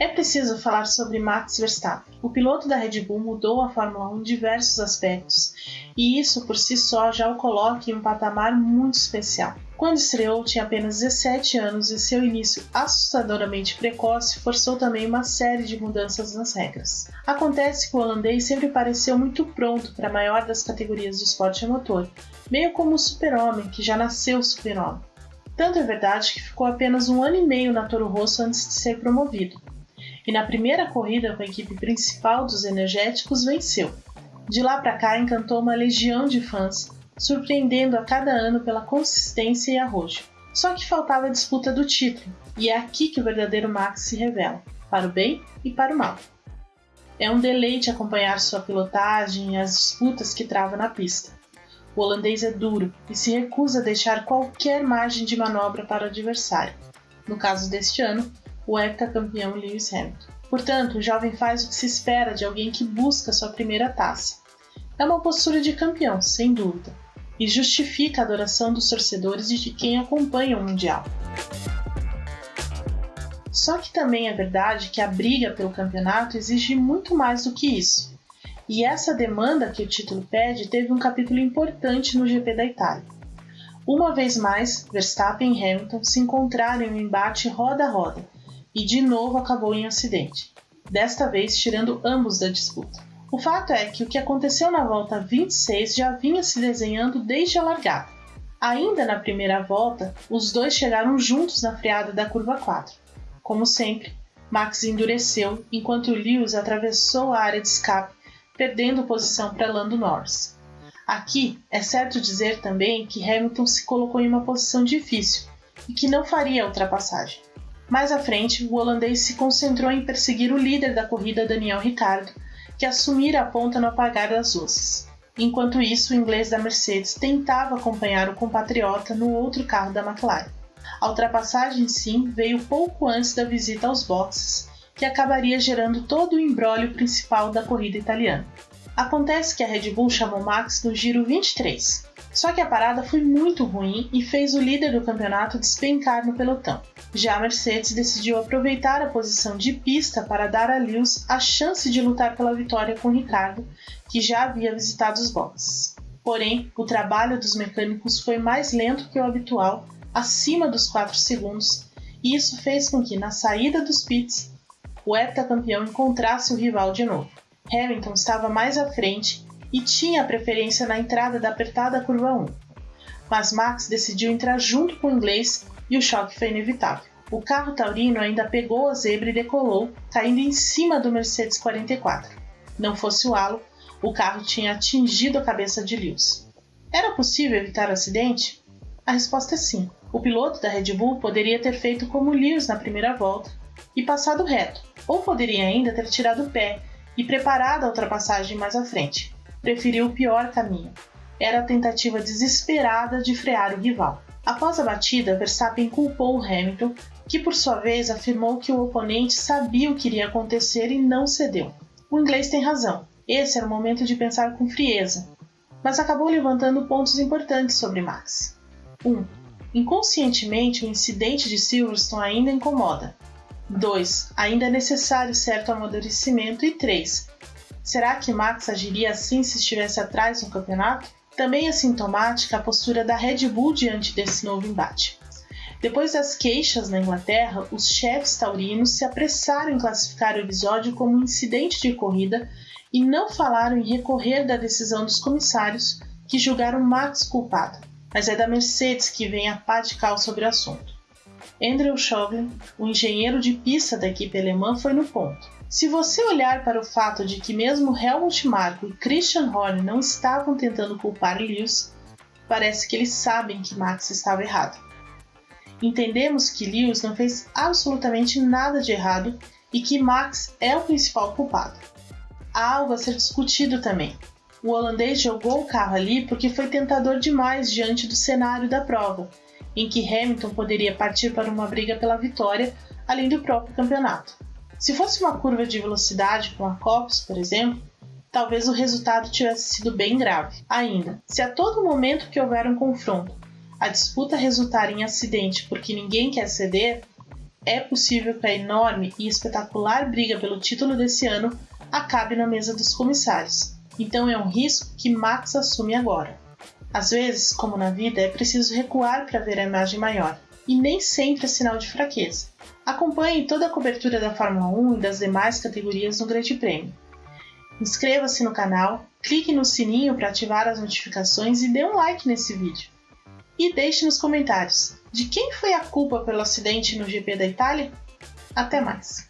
É preciso falar sobre Max Verstappen. O piloto da Red Bull mudou a Fórmula 1 em diversos aspectos, e isso por si só já o coloca em um patamar muito especial. Quando estreou, tinha apenas 17 anos e seu início assustadoramente precoce forçou também uma série de mudanças nas regras. Acontece que o holandês sempre pareceu muito pronto para a maior das categorias do esporte a motor, meio como o super-homem que já nasceu super-homem. Tanto é verdade que ficou apenas um ano e meio na Toro Rosso antes de ser promovido e na primeira corrida com a equipe principal dos energéticos venceu. De lá para cá encantou uma legião de fãs, surpreendendo a cada ano pela consistência e arrojo. Só que faltava a disputa do título, e é aqui que o verdadeiro Max se revela, para o bem e para o mal. É um deleite acompanhar sua pilotagem e as disputas que trava na pista. O holandês é duro e se recusa a deixar qualquer margem de manobra para o adversário. No caso deste ano, o heptacampeão Lewis Hamilton. Portanto, o jovem faz o que se espera de alguém que busca sua primeira taça. É uma postura de campeão, sem dúvida, e justifica a adoração dos torcedores e de quem acompanha o Mundial. Só que também é verdade que a briga pelo campeonato exige muito mais do que isso. E essa demanda que o título pede teve um capítulo importante no GP da Itália. Uma vez mais, Verstappen e Hamilton se encontraram em um embate roda a roda, e de novo acabou em acidente, desta vez tirando ambos da disputa. O fato é que o que aconteceu na volta 26 já vinha se desenhando desde a largada. Ainda na primeira volta, os dois chegaram juntos na freada da curva 4. Como sempre, Max endureceu enquanto Lewis atravessou a área de escape, perdendo posição para Lando Norris. Aqui é certo dizer também que Hamilton se colocou em uma posição difícil e que não faria a ultrapassagem. Mais à frente, o holandês se concentrou em perseguir o líder da corrida, Daniel Ricciardo, que assumira a ponta no apagar das luzes. Enquanto isso, o inglês da Mercedes tentava acompanhar o compatriota no outro carro da McLaren. A ultrapassagem, sim, veio pouco antes da visita aos boxes, que acabaria gerando todo o embrólio principal da corrida italiana. Acontece que a Red Bull chamou Max no giro 23, só que a parada foi muito ruim e fez o líder do campeonato despencar no pelotão. Já a Mercedes decidiu aproveitar a posição de pista para dar a Lewis a chance de lutar pela vitória com Ricardo, que já havia visitado os boxes. Porém, o trabalho dos mecânicos foi mais lento que o habitual, acima dos 4 segundos, e isso fez com que, na saída dos pits, o heptacampeão encontrasse o rival de novo. Hamilton estava mais à frente e tinha preferência na entrada da apertada curva 1. Mas Max decidiu entrar junto com o inglês e o choque foi inevitável. O carro taurino ainda pegou a zebra e decolou, caindo em cima do Mercedes 44. Não fosse o halo, o carro tinha atingido a cabeça de Lewis. Era possível evitar o acidente? A resposta é sim. O piloto da Red Bull poderia ter feito como Lewis na primeira volta e passado reto, ou poderia ainda ter tirado o pé e preparado a ultrapassagem mais à frente preferiu o pior caminho. Era a tentativa desesperada de frear o rival. Após a batida, Verstappen culpou Hamilton, que por sua vez afirmou que o oponente sabia o que iria acontecer e não cedeu. O inglês tem razão. Esse era o momento de pensar com frieza, mas acabou levantando pontos importantes sobre Max. 1. Um, inconscientemente, o incidente de Silverstone ainda incomoda. 2. Ainda é necessário certo amadurecimento. E 3. Será que Max agiria assim se estivesse atrás no campeonato? Também é sintomática a postura da Red Bull diante desse novo embate. Depois das queixas na Inglaterra, os chefes taurinos se apressaram em classificar o episódio como um incidente de corrida e não falaram em recorrer da decisão dos comissários que julgaram Max culpado. Mas é da Mercedes que vem a pá de cal sobre o assunto. Andrew Chauvelin, o engenheiro de pista da equipe alemã, foi no ponto. Se você olhar para o fato de que mesmo Helmut Marko e Christian Horner não estavam tentando culpar Lewis, parece que eles sabem que Max estava errado. Entendemos que Lewis não fez absolutamente nada de errado e que Max é o principal culpado. Há algo a ser discutido também. O holandês jogou o carro ali porque foi tentador demais diante do cenário da prova, em que Hamilton poderia partir para uma briga pela vitória, além do próprio campeonato. Se fosse uma curva de velocidade com a Copse, por exemplo, talvez o resultado tivesse sido bem grave. Ainda, se a todo momento que houver um confronto, a disputa resultar em acidente porque ninguém quer ceder, é possível que a enorme e espetacular briga pelo título desse ano acabe na mesa dos comissários. Então é um risco que Max assume agora. Às vezes, como na vida, é preciso recuar para ver a imagem maior, e nem sempre é sinal de fraqueza. Acompanhe toda a cobertura da Fórmula 1 e das demais categorias no Grande Prêmio. Inscreva-se no canal, clique no sininho para ativar as notificações e dê um like nesse vídeo. E deixe nos comentários de quem foi a culpa pelo acidente no GP da Itália? Até mais!